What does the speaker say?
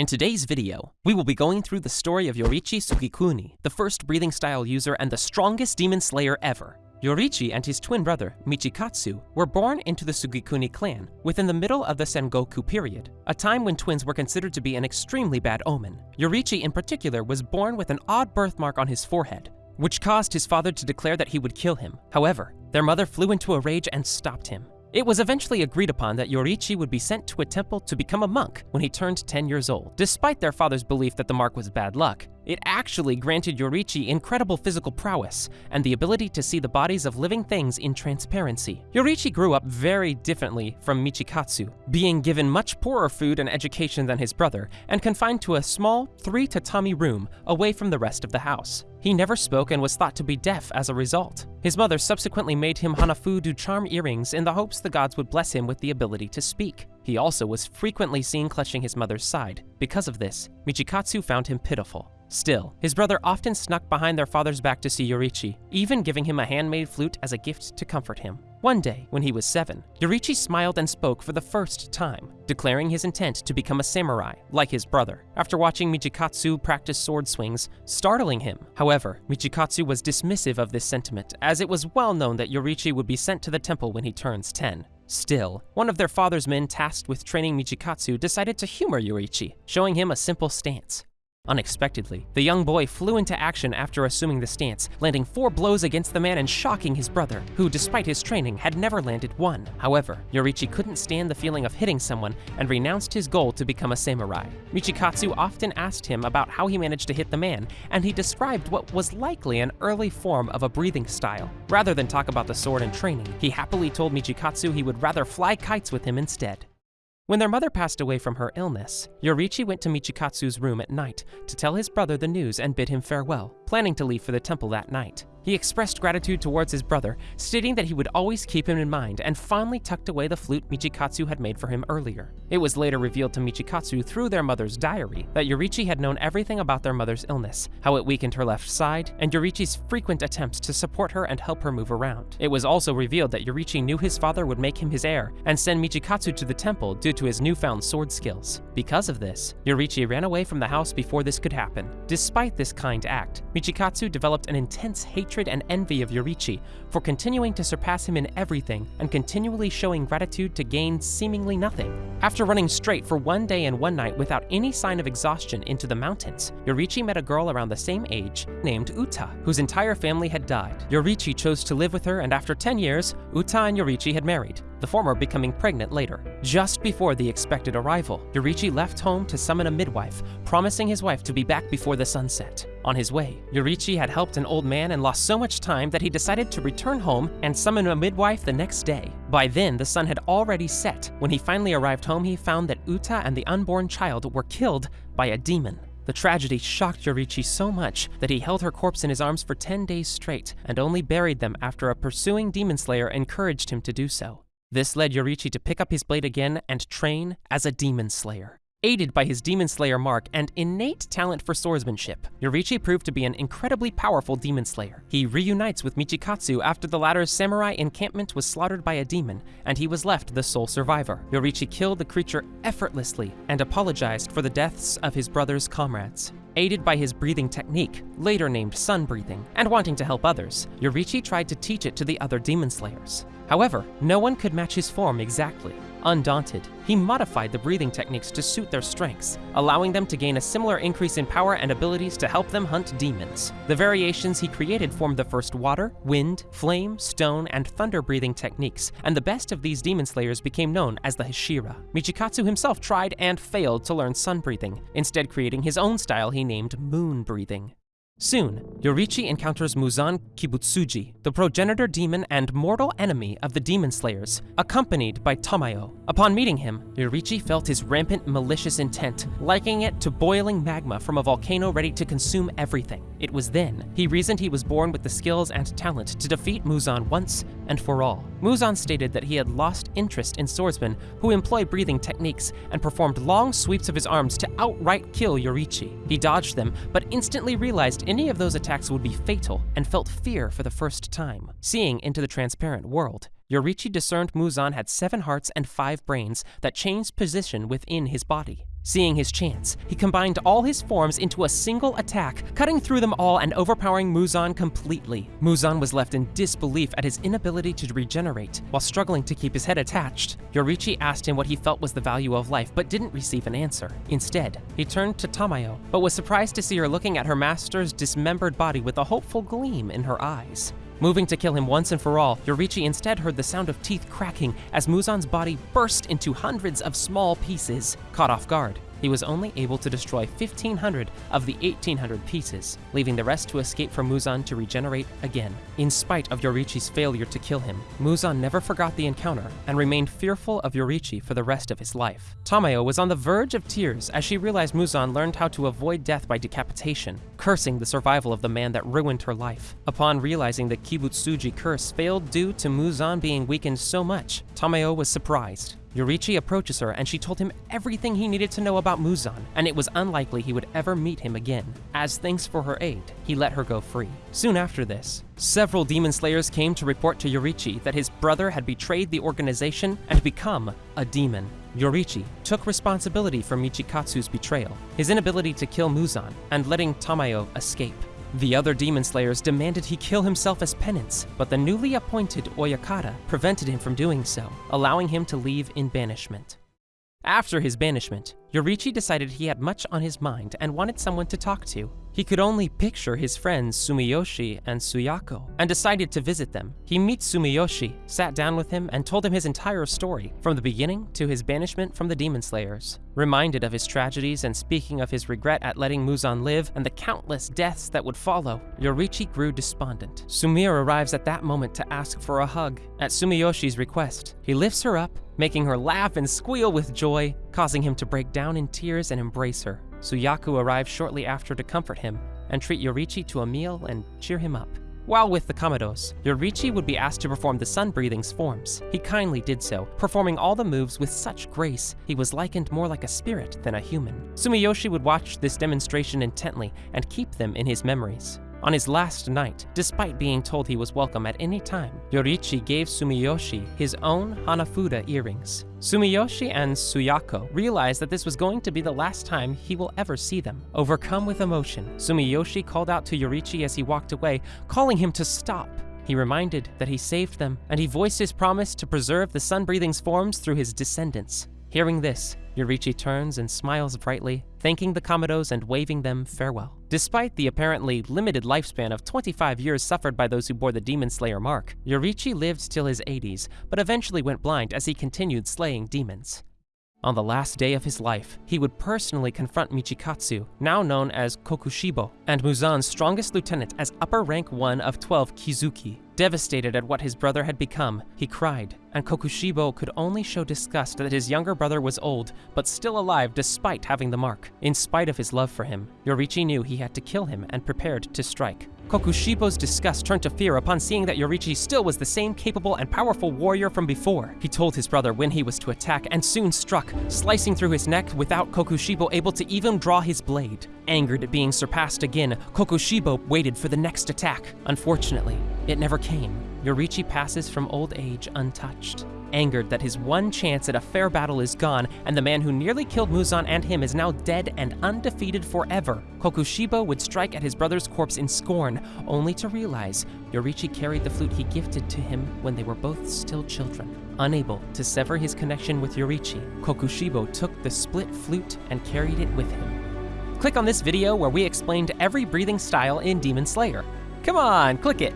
In today's video, we will be going through the story of Yoriichi Tsugikuni, the first breathing style user and the strongest demon slayer ever. Yoriichi and his twin brother, Michikatsu, were born into the Tsugikuni clan within the middle of the Sengoku period, a time when twins were considered to be an extremely bad omen. Yoriichi in particular was born with an odd birthmark on his forehead, which caused his father to declare that he would kill him. However, their mother flew into a rage and stopped him. It was eventually agreed upon that Yoriichi would be sent to a temple to become a monk when he turned 10 years old. Despite their father's belief that the mark was bad luck, it actually granted Yoriichi incredible physical prowess and the ability to see the bodies of living things in transparency. Yoriichi grew up very differently from Michikatsu, being given much poorer food and education than his brother, and confined to a small, three tatami room away from the rest of the house. He never spoke and was thought to be deaf as a result. His mother subsequently made him Hanafuda charm earrings in the hopes the gods would bless him with the ability to speak. He also was frequently seen clutching his mother's side. Because of this, Michikatsu found him pitiful. Still, his brother often snuck behind their father's back to see Yoriichi, even giving him a handmade flute as a gift to comfort him. One day, when he was seven, Yoriichi smiled and spoke for the first time, declaring his intent to become a samurai, like his brother, after watching Michikatsu practice sword swings, startling him. However, Michikatsu was dismissive of this sentiment, as it was well known that Yoriichi would be sent to the temple when he turns 10. Still, one of their father's men tasked with training Michikatsu decided to humor Yoriichi, showing him a simple stance. Unexpectedly, the young boy flew into action after assuming the stance, landing four blows against the man and shocking his brother, who, despite his training, had never landed one. However, Yoriichi couldn't stand the feeling of hitting someone and renounced his goal to become a samurai. Michikatsu often asked him about how he managed to hit the man, and he described what was likely an early form of a breathing style. Rather than talk about the sword and training, he happily told Michikatsu he would rather fly kites with him instead. When their mother passed away from her illness, Yoriichi went to Michikatsu's room at night to tell his brother the news and bid him farewell, planning to leave for the temple that night. He expressed gratitude towards his brother, stating that he would always keep him in mind and fondly tucked away the flute Michikatsu had made for him earlier. It was later revealed to Michikatsu through their mother's diary that Yoriichi had known everything about their mother's illness, how it weakened her left side, and Yoriichi's frequent attempts to support her and help her move around. It was also revealed that Yoriichi knew his father would make him his heir and send Michikatsu to the temple due to his newfound sword skills. Because of this, Yoriichi ran away from the house before this could happen. Despite this kind act, Michikatsu developed an intense hatred hatred and envy of Yoriichi for continuing to surpass him in everything and continually showing gratitude to gain seemingly nothing. After running straight for one day and one night without any sign of exhaustion into the mountains, Yoriichi met a girl around the same age named Uta, whose entire family had died. Yoriichi chose to live with her and after 10 years, Uta and Yoriichi had married the former becoming pregnant later. Just before the expected arrival, Yoriichi left home to summon a midwife, promising his wife to be back before the sunset. On his way, Yoriichi had helped an old man and lost so much time that he decided to return home and summon a midwife the next day. By then, the sun had already set. When he finally arrived home, he found that Uta and the unborn child were killed by a demon. The tragedy shocked Yoriichi so much that he held her corpse in his arms for 10 days straight and only buried them after a pursuing demon slayer encouraged him to do so. This led Yoriichi to pick up his blade again and train as a demon slayer. Aided by his Demon Slayer mark and innate talent for swordsmanship, Yoriichi proved to be an incredibly powerful demon slayer. He reunites with Michikatsu after the latter's samurai encampment was slaughtered by a demon, and he was left the sole survivor. Yoriichi killed the creature effortlessly and apologized for the deaths of his brother's comrades. Aided by his breathing technique, later named sun breathing, and wanting to help others, Yoriichi tried to teach it to the other demon slayers. However, no one could match his form exactly. Undaunted, he modified the breathing techniques to suit their strengths, allowing them to gain a similar increase in power and abilities to help them hunt demons. The variations he created formed the first water, wind, flame, stone, and thunder breathing techniques, and the best of these demon slayers became known as the Hashira. Michikatsu himself tried and failed to learn sun breathing, instead creating his own style he named moon breathing. Soon, Yoriichi encounters Muzan Kibutsuji, the progenitor demon and mortal enemy of the Demon Slayers, accompanied by Tamayo. Upon meeting him, Yoriichi felt his rampant malicious intent, likening it to boiling magma from a volcano ready to consume everything. It was then he reasoned he was born with the skills and talent to defeat Muzan once and for all. Muzan stated that he had lost interest in swordsmen who employ breathing techniques and performed long sweeps of his arms to outright kill Yoriichi. He dodged them, but instantly realized any of those attacks would be fatal and felt fear for the first time. Seeing into the transparent world, Yoriichi discerned Muzan had seven hearts and five brains that changed position within his body. Seeing his chance, he combined all his forms into a single attack, cutting through them all and overpowering Muzan completely. Muzan was left in disbelief at his inability to regenerate, while struggling to keep his head attached. Yoriichi asked him what he felt was the value of life, but didn't receive an answer. Instead, he turned to Tamayo, but was surprised to see her looking at her master's dismembered body with a hopeful gleam in her eyes. Moving to kill him once and for all, Yoriichi instead heard the sound of teeth cracking as Muzan's body burst into hundreds of small pieces. Caught off guard, he was only able to destroy 1,500 of the 1,800 pieces, leaving the rest to escape from Muzan to regenerate again. In spite of Yoriichi's failure to kill him, Muzan never forgot the encounter and remained fearful of Yoriichi for the rest of his life. Tamayo was on the verge of tears as she realized Muzan learned how to avoid death by decapitation, cursing the survival of the man that ruined her life. Upon realizing the Kibutsuji curse failed due to Muzan being weakened so much, Tamayo was surprised. Yoriichi approaches her and she told him everything he needed to know about Muzan, and it was unlikely he would ever meet him again. As thanks for her aid, he let her go free. Soon after this, several demon slayers came to report to Yoriichi that his brother had betrayed the organization and become a demon. Yoriichi took responsibility for Michikatsu's betrayal, his inability to kill Muzan, and letting Tamayo escape. The other demon slayers demanded he kill himself as penance, but the newly appointed Oyakata prevented him from doing so, allowing him to leave in banishment. After his banishment, Yoriichi decided he had much on his mind and wanted someone to talk to. He could only picture his friends Sumiyoshi and Suyako, and decided to visit them. He meets Sumiyoshi, sat down with him, and told him his entire story, from the beginning to his banishment from the Demon Slayers. Reminded of his tragedies and speaking of his regret at letting Muzan live and the countless deaths that would follow, Yoriichi grew despondent. Sumire arrives at that moment to ask for a hug. At Sumiyoshi's request, he lifts her up, making her laugh and squeal with joy, causing him to break down in tears and embrace her. Suyako arrives shortly after to comfort him and treat Yoriichi to a meal and cheer him up. While with the Kamados, Yoriichi would be asked to perform the sun breathing's forms. He kindly did so, performing all the moves with such grace, he was likened more like a spirit than a human. Sumiyoshi would watch this demonstration intently and keep them in his memories. On his last night, despite being told he was welcome at any time, Yoriichi gave Sumiyoshi his own Hanafuda earrings. Sumiyoshi and Suyako realized that this was going to be the last time he will ever see them. Overcome with emotion, Sumiyoshi called out to Yoriichi as he walked away, calling him to stop. He reminded that he saved them, and he voiced his promise to preserve the Sun-Breathing's forms through his descendants. Hearing this, Yoriichi turns and smiles brightly, thanking the Kamados and waving them farewell. Despite the apparently limited lifespan of 25 years suffered by those who bore the Demon Slayer mark, Yoriichi lived till his 80s, but eventually went blind as he continued slaying demons. On the last day of his life, he would personally confront Michikatsu, now known as Kokushibo, and Muzan's strongest lieutenant as upper rank 1 of 12 Kizuki. Devastated at what his brother had become, he cried, and Kokushibo could only show disgust that his younger brother was old, but still alive despite having the mark. In spite of his love for him, Yoriichi knew he had to kill him and prepared to strike. Kokushibo's disgust turned to fear upon seeing that Yoriichi still was the same capable and powerful warrior from before. He told his brother when he was to attack and soon struck, slicing through his neck without Kokushibo able to even draw his blade. Angered at being surpassed again, Kokushibo waited for the next attack. Unfortunately, it never came. Yoriichi passes from old age untouched. Angered that his one chance at a fair battle is gone, and the man who nearly killed Muzan and him is now dead and undefeated forever, Kokushibo would strike at his brother's corpse in scorn, only to realize Yoriichi carried the flute he gifted to him when they were both still children. Unable to sever his connection with Yoriichi, Kokushibo took the split flute and carried it with him. Click on this video where we explained every breathing style in Demon Slayer. Come on, click it!